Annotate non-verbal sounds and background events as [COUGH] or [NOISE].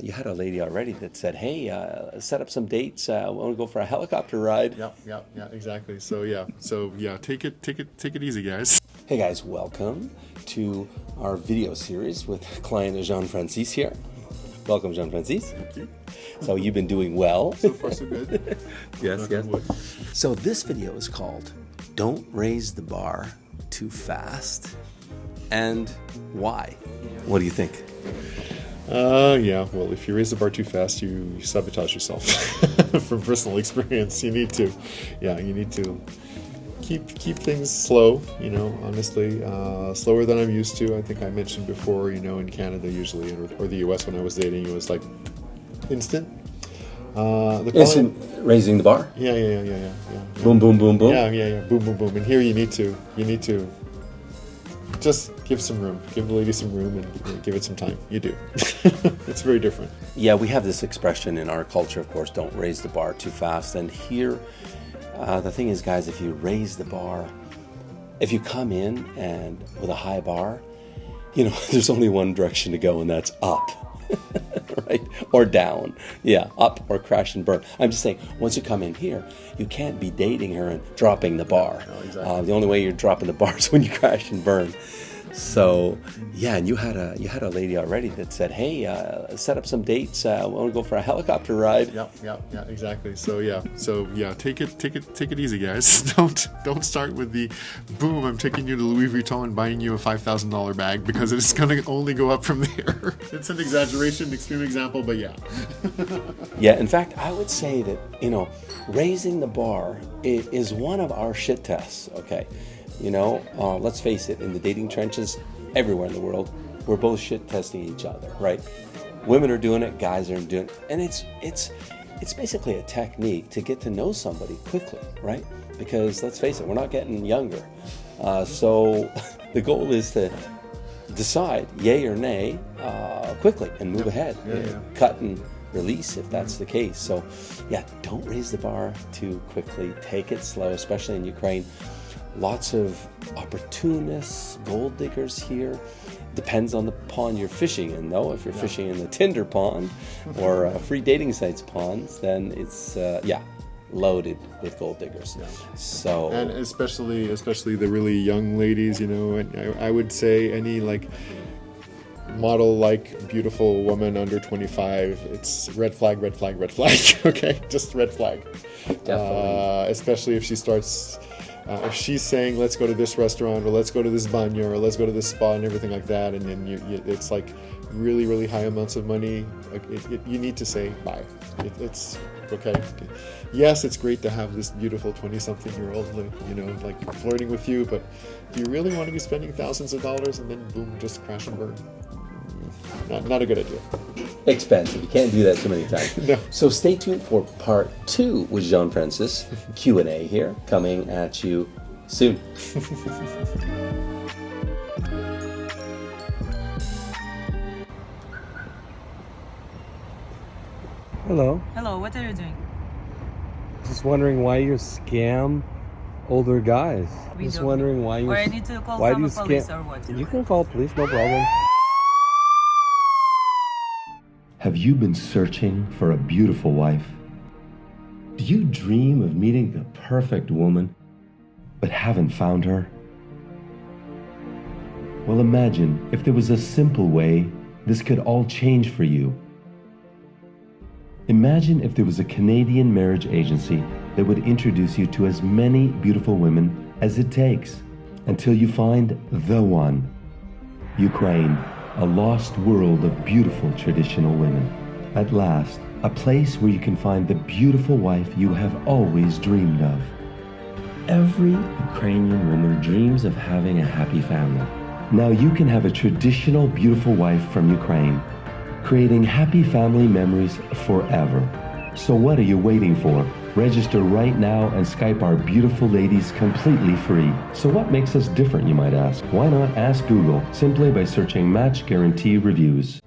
You had a lady already that said, "Hey, uh, set up some dates. Uh, I want to go for a helicopter ride." Yeah, yeah, yeah, exactly. So yeah, so yeah, take it, take it, take it easy, guys. Hey guys, welcome to our video series with client Jean Francis here. Welcome, Jean Francis. Thank you. So you've been doing well. So far, so good. [LAUGHS] yes, yes. So this video is called "Don't Raise the Bar Too Fast," and why? What do you think? Uh, yeah. Well, if you raise the bar too fast, you sabotage yourself. [LAUGHS] From personal experience, you need to, yeah, you need to keep keep things slow. You know, honestly, uh, slower than I'm used to. I think I mentioned before. You know, in Canada usually, or, or the U.S. when I was dating, it was like instant. Uh, the quality- raising the bar. yeah, yeah, yeah, yeah, yeah, yeah. Boom, boom, boom, boom. Yeah, yeah, yeah. Boom, boom, boom. And here you need to, you need to just give some room. Give the lady some room and give it some time. You do. [LAUGHS] it's very different. Yeah, we have this expression in our culture, of course, don't raise the bar too fast. And here, uh, the thing is, guys, if you raise the bar, if you come in and with a high bar, you know, [LAUGHS] there's only one direction to go, and that's up. [LAUGHS] right? Or down. Yeah, up or crash and burn. I'm just saying, once you come in here, you can't be dating her and dropping the bar. No, exactly. Uh, the only way you're dropping the bar is when you crash and burn. So, yeah, and you had a you had a lady already that said, "Hey, uh, set up some dates. Uh, I want to go for a [LAUGHS] helicopter ride." Yeah, yeah, yeah, exactly. So yeah, so yeah, take it, take it, take it easy, guys. [LAUGHS] Don't don't start with the boom. I'm taking you to Louis Vuitton and buying you a five thousand dollar bag because it's gonna only go up from [LAUGHS] there. it's an exaggeration, extreme example, but yeah. Yeah, in fact, I would say that, you know, raising the bar is one of our shit tests, okay? You know, uh, let's face it, in the dating trenches, everywhere in the world, we're both shit testing each other, right? Women are doing it, guys are doing it, and it's it's it's basically a technique to get to know somebody quickly, right? Because let's face it, we're not getting younger. Uh, so [LAUGHS] the goal is to decide yay or nay uh, quickly and move ahead. Yeah, yeah. Cut and release if that's the case. So, yeah, don't raise the bar too quickly. Take it slow, especially in Ukraine. Lots of opportunists, gold diggers here. Depends on the pond you're fishing in, though. If you're fishing in the Tinder pond or uh, free dating sites ponds, then it's uh, yeah loaded with gold diggers. So and especially especially the really young ladies you know and I, I would say any like model like beautiful woman under 25 it's red flag red flag red flag [LAUGHS] okay just red flag Definitely. uh, especially if she starts uh, if she's saying let's go to this restaurant or let's go to this banyo or let's go to this spa and everything like that and then you, you, it's like really really high amounts of money. It, it, you need to say bye. It, it's okay. Yes it's great to have this beautiful 20 something year old you know like flirting with you but do you really want to be spending thousands of dollars and then boom just crash and burn? Not, not a good idea expensive. You can't do that too many times. [LAUGHS] No. So stay tuned for part two with Jean Francis [LAUGHS] Q and A here coming at you soon. [LAUGHS] Hello. Hello, what are you doing? Just wondering why you scam older guys. We Just wondering why you. Or I need to call why do some you police scam? or what? You can call police, no problem. Have you been searching for a beautiful wife? Do you dream of meeting the perfect woman, but haven't found her? Well, imagine if there was a simple way this could all change for you. Imagine if there was a Canadian marriage agency that would introduce you to as many beautiful women as it takes until you find the one. Ukraine, a lost world of beautiful traditional women. At last, a place where you can find the beautiful wife you have always dreamed of. Every Ukrainian woman dreams of having a happy family. Now you can have a traditional beautiful wife from Ukraine, creating happy family memories forever. So what are you waiting for? Register right now and Skype our beautiful ladies completely free. So what makes us different, you might ask? Why not ask Google simply by searching Match Guarantee Reviews?